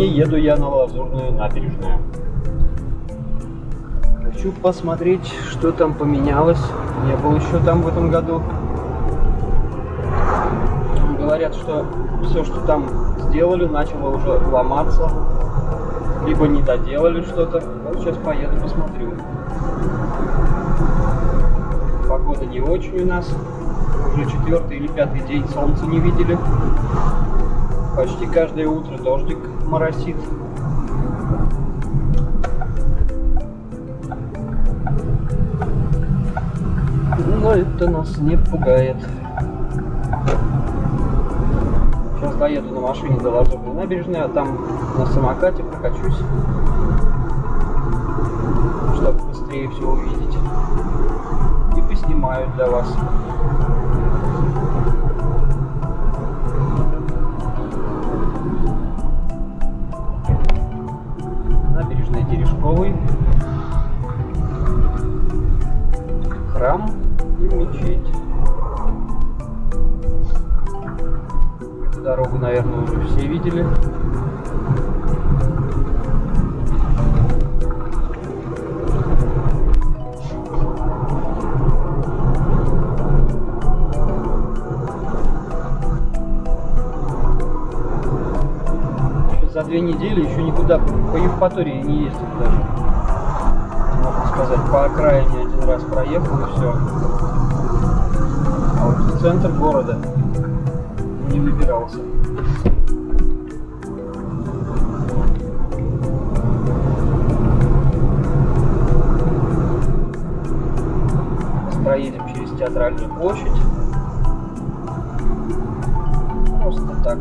Лазурную набережную. Хочу посмотреть, что там поменялось. Не был еще там в этом году. Говорят, что все, что там сделали, начало уже ломаться. Либо не доделали что-то. Вот сейчас поеду, посмотрю. Погода не очень у нас. Уже четвертый или пятый день солнца не видели. Почти каждое утро дождик моросит. Но это нас не пугает. Сейчас доеду на машине до Лазурной набережной, а там на самокате прокачусь, чтобы быстрее все увидеть. И поснимаю для вас. И мечеть. Дорогу, наверное, уже все видели. За две недели еще никуда по Евпатории не ездил даже. Можно сказать, по окраине один раз проехал и все. Центр города не выбирался. Проедем через театральную площадь. Просто так.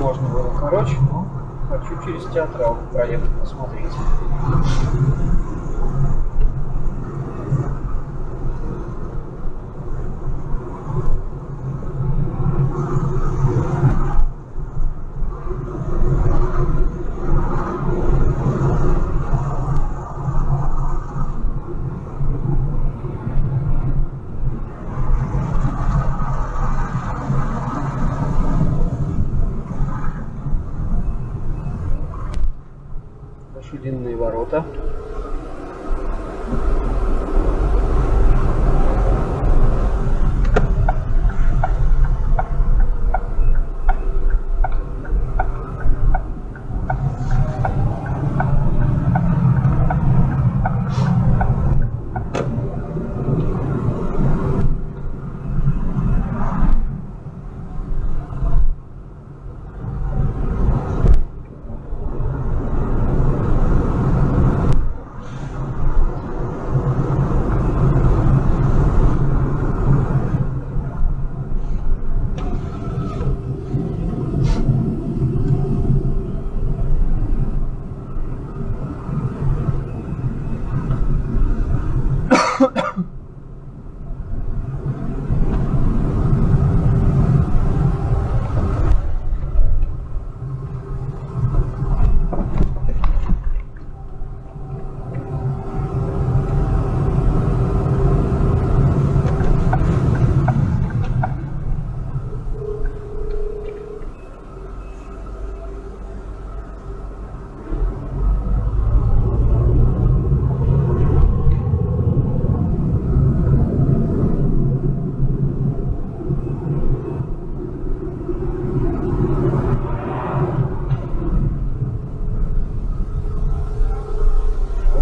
Можно было короче, но хочу через театрал проехать посмотреть. Ворота.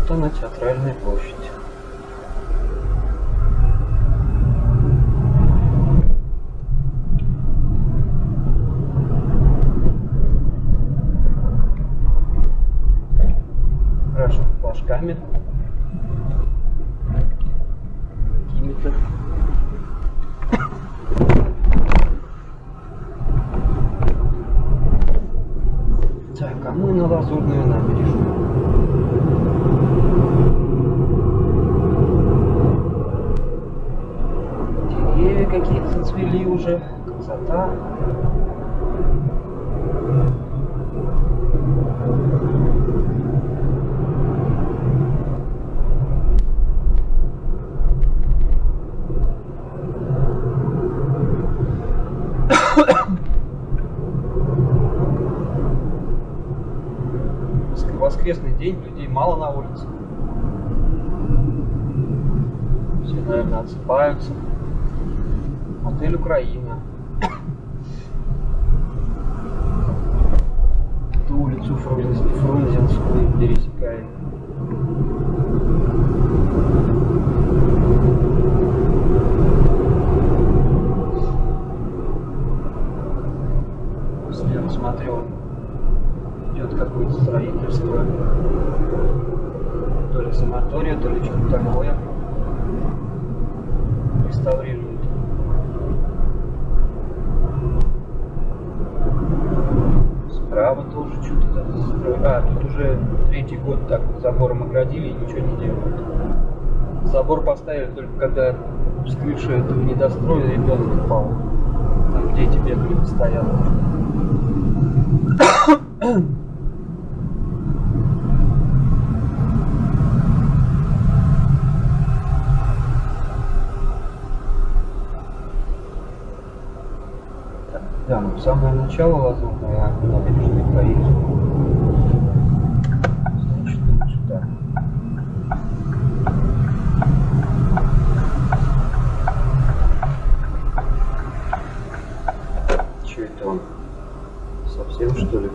Вот она, театральная площадь. Крашен флажками. Какими-то. Так, а мы на Лазурную набережную. Деревья какие-то зацвели уже. Красота. воскресный день, людей мало на улице. Все, наверное, отсыпаются. Отель Украина. Ту улицу Фрунзе- Фрунзенскую пересекаем. Реставрируют. Справа тоже что-то там. А, тут уже третий год так забором оградили и ничего не делают. Забор поставили только когда с крыши этого недостроя ребенок упал. Там дети бегали постоянно. Самое начало лазурное набережной Парижа. Значит, вот сюда. Че это он? Совсем что ли?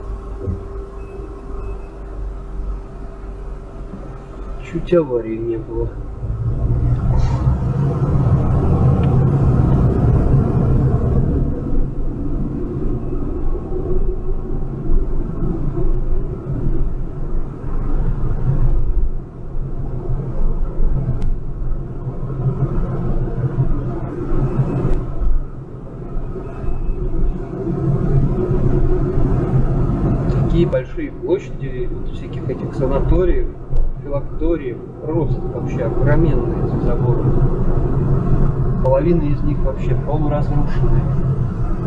Чуть аварии не было. такие большие площади вот всяких этих санаториев, филакториев, просто вообще огроменные эти заборы. Половина из них вообще полуразрушенные.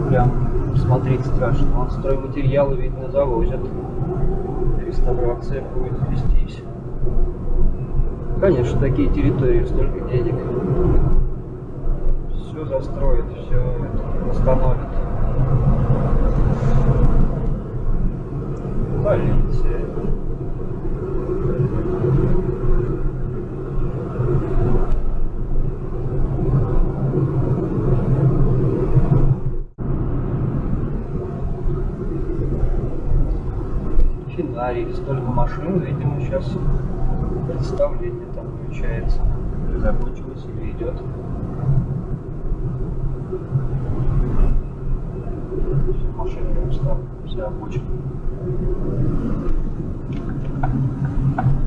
Прям смотреть страшно. Вон стройматериалы, видно, завозят. Реставрация будет вестись. Конечно, такие территории столько денег. Все застроят, все это Полиция. Финарий, столько машин, видимо, сейчас представление там включается. Закончилось или идет. Все машины устал, вся обочина. Thank you.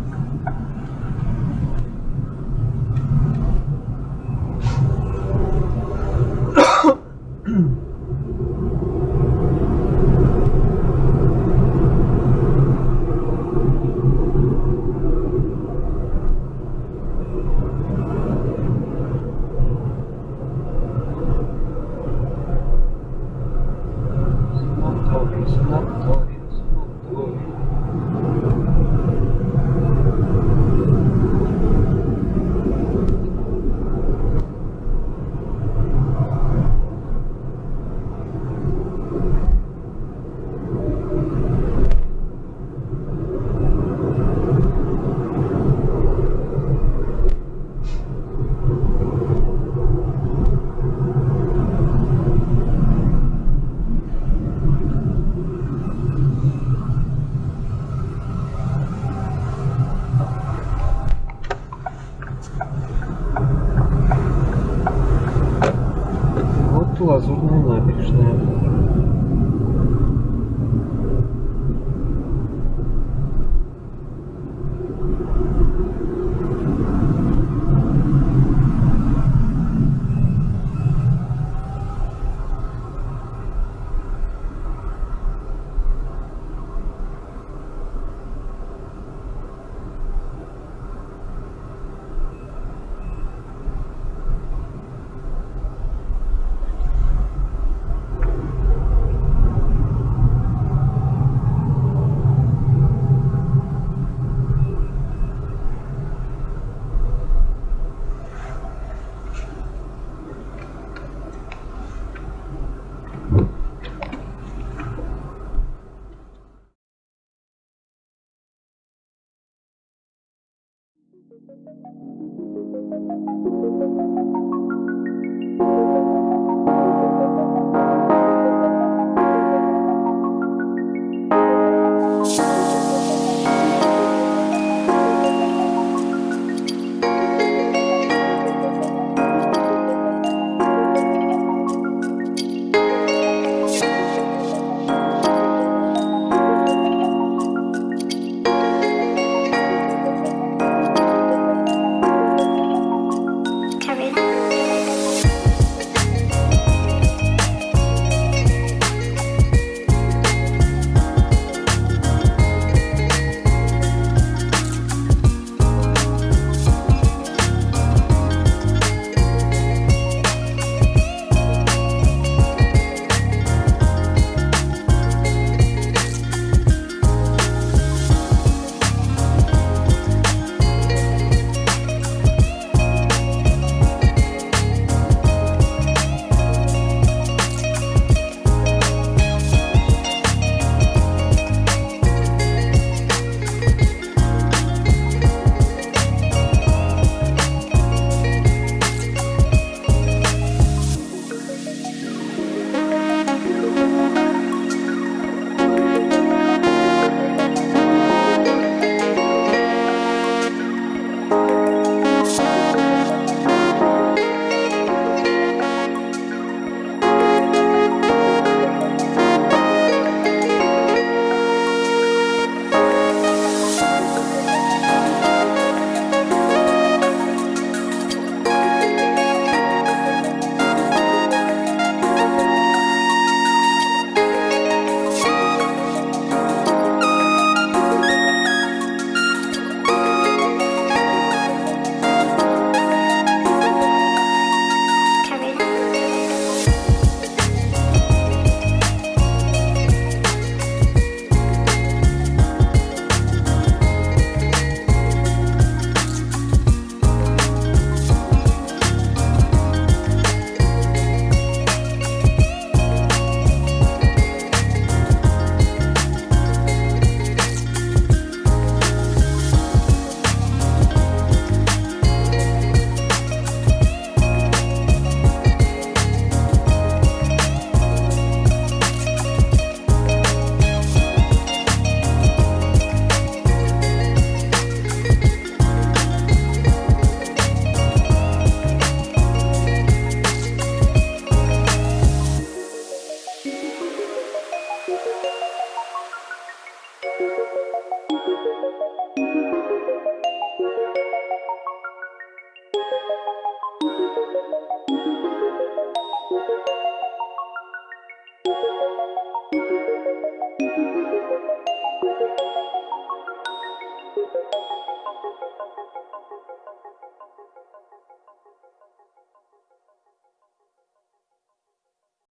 Вот лазурная набережная. Thank you.